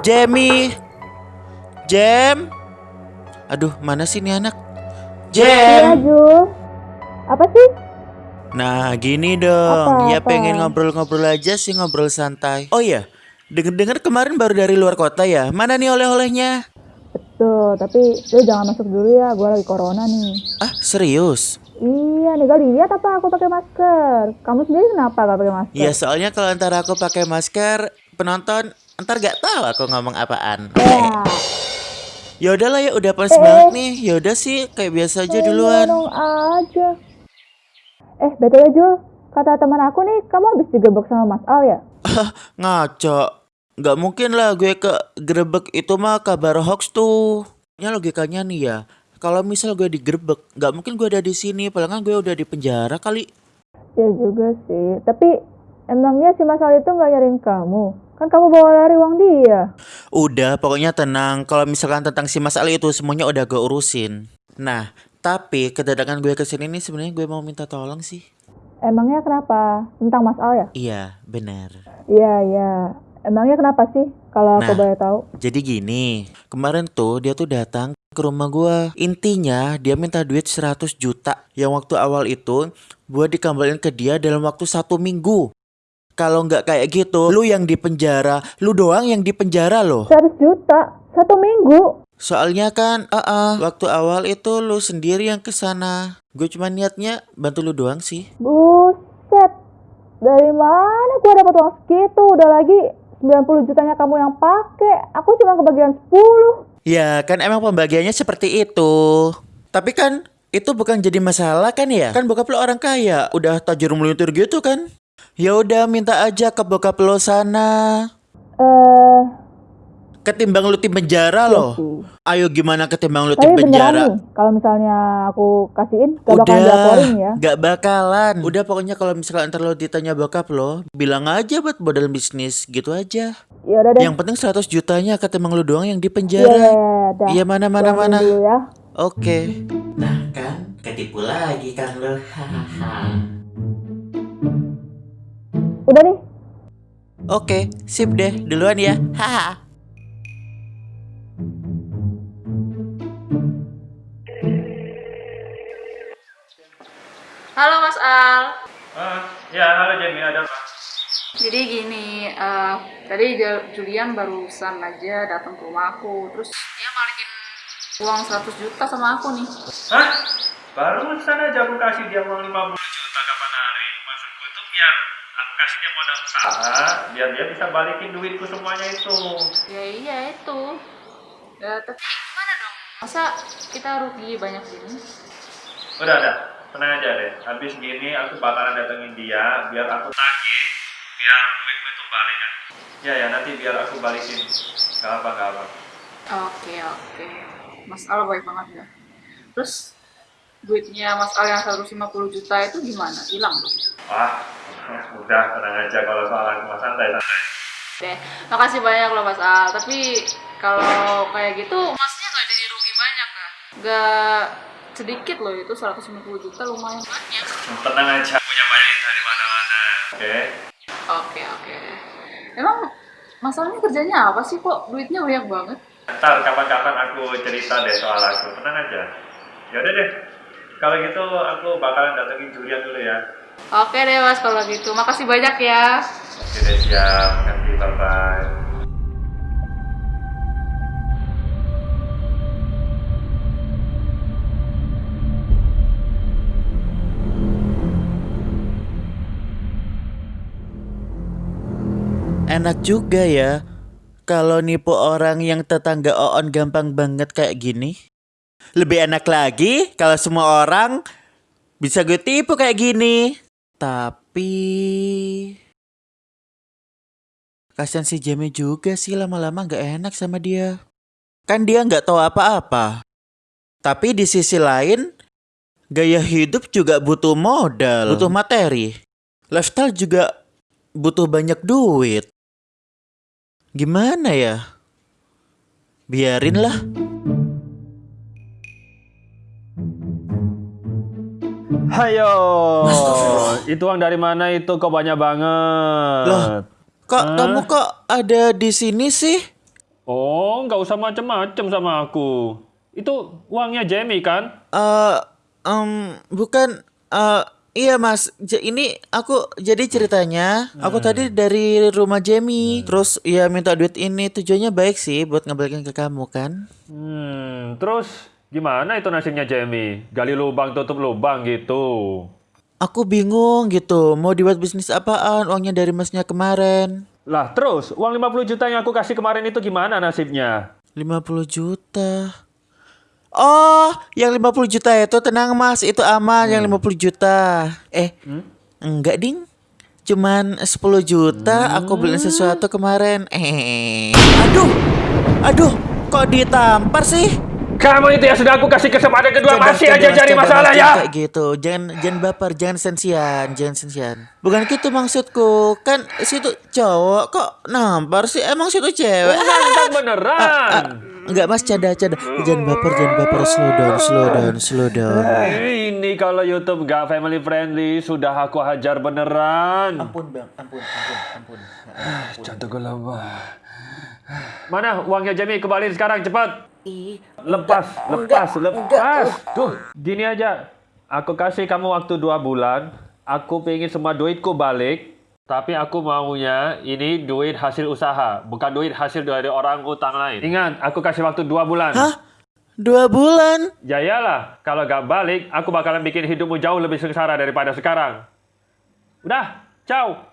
Jamie. Jam. Aduh, mana sih ini anak? Iya, Jam. Ju. Apa sih? Nah, gini dong. Apa, ya apa? pengen ngobrol-ngobrol aja sih, ngobrol santai. Oh iya, denger-denger kemarin baru dari luar kota ya. Mana nih oleh-olehnya? Betul, tapi lu jangan masuk dulu ya, gue lagi corona nih. Ah, serius? Iya, nih gak lihat apa aku pakai masker. Kamu sendiri kenapa gak pakai masker? Ya soalnya kalau ntar aku pakai masker, penonton ntar gak tahu aku ngomong apaan. Ya, Ya udahlah ya, udah pas Eh, banget nih. Ya udah sih, kayak biasa aja eh, duluan. aja. Eh, BTW Jul, kata teman aku nih, kamu habis digebek sama Mas Al ya? Ngaco. Nggak mungkin lah gue ke grebek itu mah kabar hoax tuh. Ya logikanya nih ya. Kalau misal gue digerebek, nggak mungkin gue ada di sini. Kan gue udah di penjara kali. Ya juga sih, tapi emangnya si Mas Al itu gak nyariin kamu? Kan kamu bawa lari uang dia. Udah, pokoknya tenang. Kalau misalkan tentang si Mas Ali itu semuanya udah gue urusin. Nah, tapi kedatangan gue ke sini nih sebenarnya gue mau minta tolong sih. Emangnya kenapa? Tentang Mas Al ya? Iya, benar. Iya, iya. Emangnya kenapa sih? Kalau aku Nah. boleh tahu. Jadi gini, kemarin tuh dia tuh datang ke rumah gua. Intinya dia minta duit 100 juta. Yang waktu awal itu gua dikembaliin ke dia dalam waktu satu minggu. Kalau nggak kayak gitu, lu yang di penjara, lu doang yang di penjara loh. 100 juta? Satu minggu? Soalnya kan, ah ah, waktu awal itu lu sendiri yang ke sana. Gue cuma niatnya bantu lu doang sih. Buset. Dari mana gua dapat uang segitu? Udah lagi 90 jutanya kamu yang pakai. Aku cuma kebagian 10. Ya kan emang pembagiannya seperti itu. Tapi kan itu bukan jadi masalah kan ya? Kan bokap lo orang kaya, udah tajir melintir gitu kan? Ya udah minta aja ke bokap lo sana. Eh, Ketimbang lu di penjara loh. sih. Ayo gimana ketimbang lu Tapi beneran penjara? kalau misalnya aku kasihin, gak Udah, dilaporin ya. gak bakalan. Udah pokoknya kalau misalkan ntar lo ditanya bokap lo, bilang aja buat modal bisnis gitu aja. Ya udah deh. Yang penting 100 jutanya ketimbang lu doang yang di Iya, iya, penjara. iya. Iya mana mana mana. dulu ya. Oke. Nah kan, ketipu lagi kan lo. Udah nih. Oke, sip deh, duluan ya. Haha. Halo Mas Al. Ah, ya halo Jamie, ada apa? Jadi gini, eh, tadi Ju- Julian barusan aja datang ke rumah aku, terus dia balikin uang 100 juta sama aku nih. Hah? Barusan aja aku kasih dia uang 50 juta kapan hari. Maksudku itu biar aku kasih dia modal usaha, biar dia bisa balikin duitku semuanya itu. Ya iya itu. Ya tapi gimana dong? Masa kita rugi banyak gini? Udah, udah. Tenang aja deh. Habis gini aku bakalan datengin dia, biar aku tagih, biar duitku itu balik kan. Ya ya, nanti biar aku balikin. Gak apa, gak apa. Oke oke. Mas Al baik banget ya. Terus duitnya Mas Al yang 150 juta itu gimana? Hilang dong? Wah, udah tenang aja kalau soal aku mah santai santai. Deh, makasih banyak loh Mas Al. Tapi kalau kayak gitu, masnya nggak jadi rugi banyak kan? Nggak sedikit loh itu 150 juta lumayan banyak. Tenang aja, punya banyak dari mana-mana. Oke. Oke oke. Emang masalahnya kerjanya apa sih kok duitnya banyak banget? Ntar kapan-kapan aku cerita deh soal aku, tenang aja. Ya udah deh. Kalau gitu aku bakalan datengin Julian dulu ya. Oke deh Mas kalau gitu. Makasih banyak ya. Oke deh siap, makasih bye bye. Enak juga ya. Kalau nipu orang yang tetangga Oon gampang banget kayak gini. Lebih enak lagi kalau semua orang bisa gue tipu kayak gini. Tapi kasihan si Jamie juga sih lama-lama nggak enak sama dia. Kan dia nggak tahu apa-apa. Tapi di sisi lain, gaya hidup juga butuh modal, butuh materi. Lifestyle juga butuh banyak duit. Gimana ya? Biarinlah. Hayo, itu uang dari mana itu kok banyak banget? Loh, Kok Hah? kamu kok ada di sini sih? Oh, nggak usah macem-macem sama aku. Itu uangnya Jamie kan? Eh, em, bukan. eh, iya mas. J- ini aku jadi ceritanya. Aku tadi dari rumah Jamie. Terus ya minta duit ini tujuannya baik sih buat ngebalikin ke kamu kan. Hmm, terus gimana itu nasibnya Jamie? Gali lubang tutup lubang gitu. Aku bingung gitu. Mau dibuat bisnis apaan? Uangnya dari masnya kemarin. Lah terus, uang 50 juta yang aku kasih kemarin itu gimana nasibnya? 50 juta. Oh, yang 50 juta itu tenang mas, itu aman yang 50 juta. Eh, enggak ding. Cuman 10 juta aku beliin sesuatu kemarin. Eh, aduh, aduh, kok ditampar sih? Kamu itu yang sudah aku kasih kesempatan kedua masih aja cari Mas, masalah ya. Kayak gitu, jangan jangan baper, jangan sensian, jangan sensian. Bukan gitu maksudku, kan situ cowok kok nampar sih? Emang situ cewek? Mantap Ah, beneran. Enggak mas, canda canda. Jangan baper, jangan baper. Slow down, slow down, slow down. Ini kalau YouTube nggak family friendly sudah aku hajar beneran. Ampun bang, ampun, ampun, ampun. Jantung gue lemah. Mana uangnya Jamie kembali sekarang cepat. Lepas, lepas, lepas. Tuh, gini aja. Aku kasih kamu waktu dua bulan. Aku pengen semua duitku balik. Tapi aku maunya ini duit hasil usaha, bukan duit hasil dari orang utang lain. Ingat, aku kasih waktu dua bulan. Hah? Dua bulan? Ya iyalah, kalau gak balik, aku bakalan bikin hidupmu jauh lebih sengsara daripada sekarang. Udah, ciao.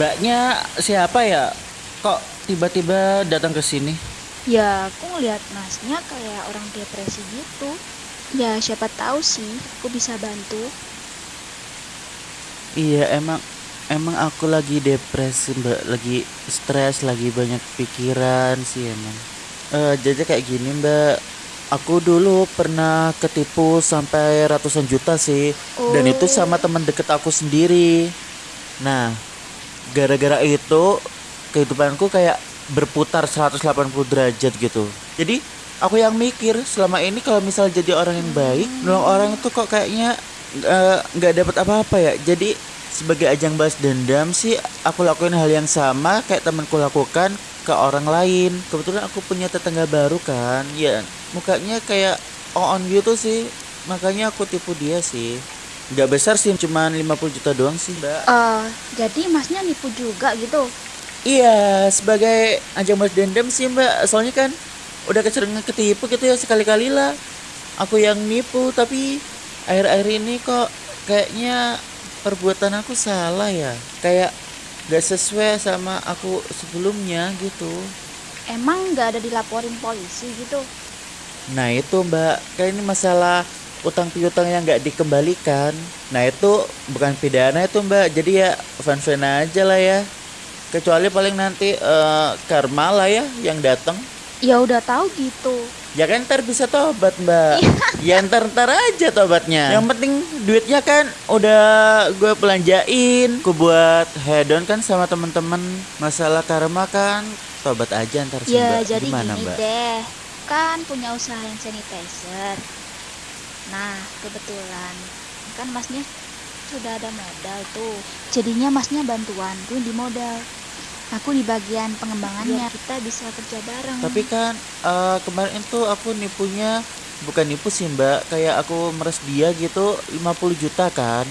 Mbaknya siapa ya? Kok tiba-tiba datang ke sini? Ya, aku ngeliat masnya kayak orang depresi gitu. Ya, siapa tahu sih aku bisa bantu. Iya emang emang aku lagi depresi mbak, lagi stres, lagi banyak pikiran sih emang. Eh jadi kayak gini mbak, aku dulu pernah ketipu sampai ratusan juta sih, dan itu sama teman deket aku sendiri. Nah, gara-gara itu kehidupanku kayak berputar 180 derajat gitu. Jadi aku yang mikir selama ini kalau misal jadi orang yang baik, nolong orang itu kok kayaknya eh, nggak dapat apa-apa ya. Jadi sebagai ajang balas dendam sih aku lakuin hal yang sama kayak temanku lakukan ke orang lain. Kebetulan aku punya tetangga baru kan, ya mukanya kayak on gitu sih. Makanya aku tipu dia sih. Nggak besar sih, cuman 50 juta doang sih, Mbak. Eh, jadi masnya nipu juga gitu. Iya, sebagai ajang balas dendam sih mbak. Soalnya kan udah kecenderungan ketipu gitu ya sekali-kali lah. Aku yang nipu, tapi akhir-akhir ini kok kayaknya perbuatan aku salah ya. Kayak gak sesuai sama aku sebelumnya gitu. Emang nggak ada dilaporin polisi gitu? Nah itu mbak, kayak ini masalah utang piutang yang nggak dikembalikan. Nah itu bukan pidana itu mbak, jadi ya fan-fan aja lah ya. Kecuali paling nanti eh, karma lah ya yang datang. Ya udah tahu gitu. Ya kan ntar bisa tobat mbak Ya ntar ntar aja tobatnya Yang penting duitnya kan udah gue belanjain Gue buat hedon kan sama temen-temen Masalah karma kan tobat aja ntar sih Ya mbak jadi Gimana gini mbak? deh. Kan punya usaha hand sanitizer. Nah, kebetulan kan masnya sudah ada modal tuh. Jadinya masnya bantuan tuh di modal. Aku di bagian pengembangannya. Biar kita bisa kerja bareng. Tapi kan eh, kemarin itu aku nipunya Bukan nipu sih mbak Kayak aku meres dia gitu 50 juta kan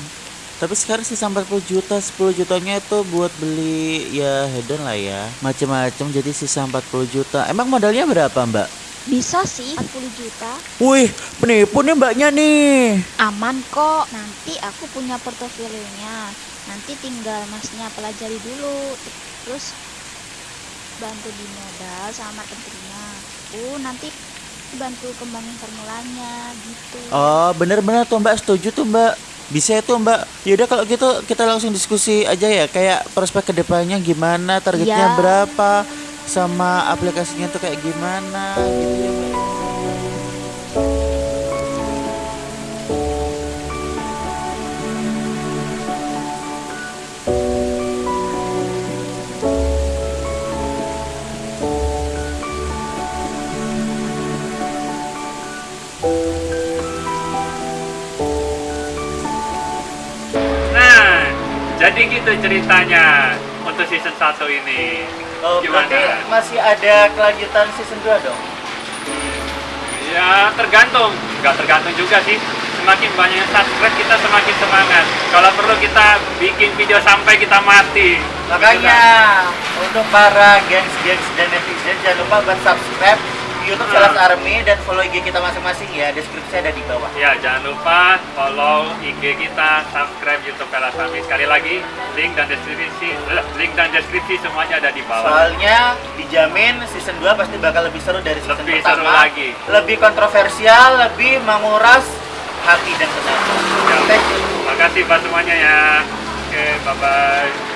Tapi sekarang sisa 40 juta, 10 jutanya itu buat beli ya hedon lah ya. Macem-macem jadi sisa 40 juta. Emang modalnya berapa mbak? Bisa sih 40 juta. Wih, penipu nih mbaknya nih. Aman kok. Nanti aku punya portofolionya. Nanti tinggal masnya pelajari dulu. Terus bantu di modal sama marketingnya. Aku nanti bantu kembangin formulanya gitu. Oh, bener-bener tuh mbak, setuju tuh mbak. Bisa itu mbak. Yaudah kalau gitu kita langsung diskusi aja ya. Kayak prospek ke depannya gimana, targetnya Ya. berapa, sama aplikasinya tuh kayak gimana gitu ya. Nah, jadi gitu ceritanya untuk season 1 ini. Oh, Gimana? berarti masih ada kelanjutan season 2 dong? Ya tergantung, nggak tergantung juga sih. Semakin banyak subscribe kita semakin semangat. Kalau perlu kita bikin video sampai kita mati. Makanya untuk para gengs-gengs dan netizen jangan lupa buat subscribe YouTube. Salas Army dan follow IG kita masing-masing ya. Deskripsi ada di bawah. Ya jangan lupa follow IG kita, subscribe YouTube Kalasami. Sekali lagi link dan deskripsi, eh, link dan deskripsi semuanya ada di bawah. Soalnya dijamin season 2 pasti bakal lebih seru dari season Lebih pertama. seru lagi. Lebih kontroversial, lebih menguras hati dan tenaga. Ya. Oke. Makasih buat semuanya ya. Oke, bye bye.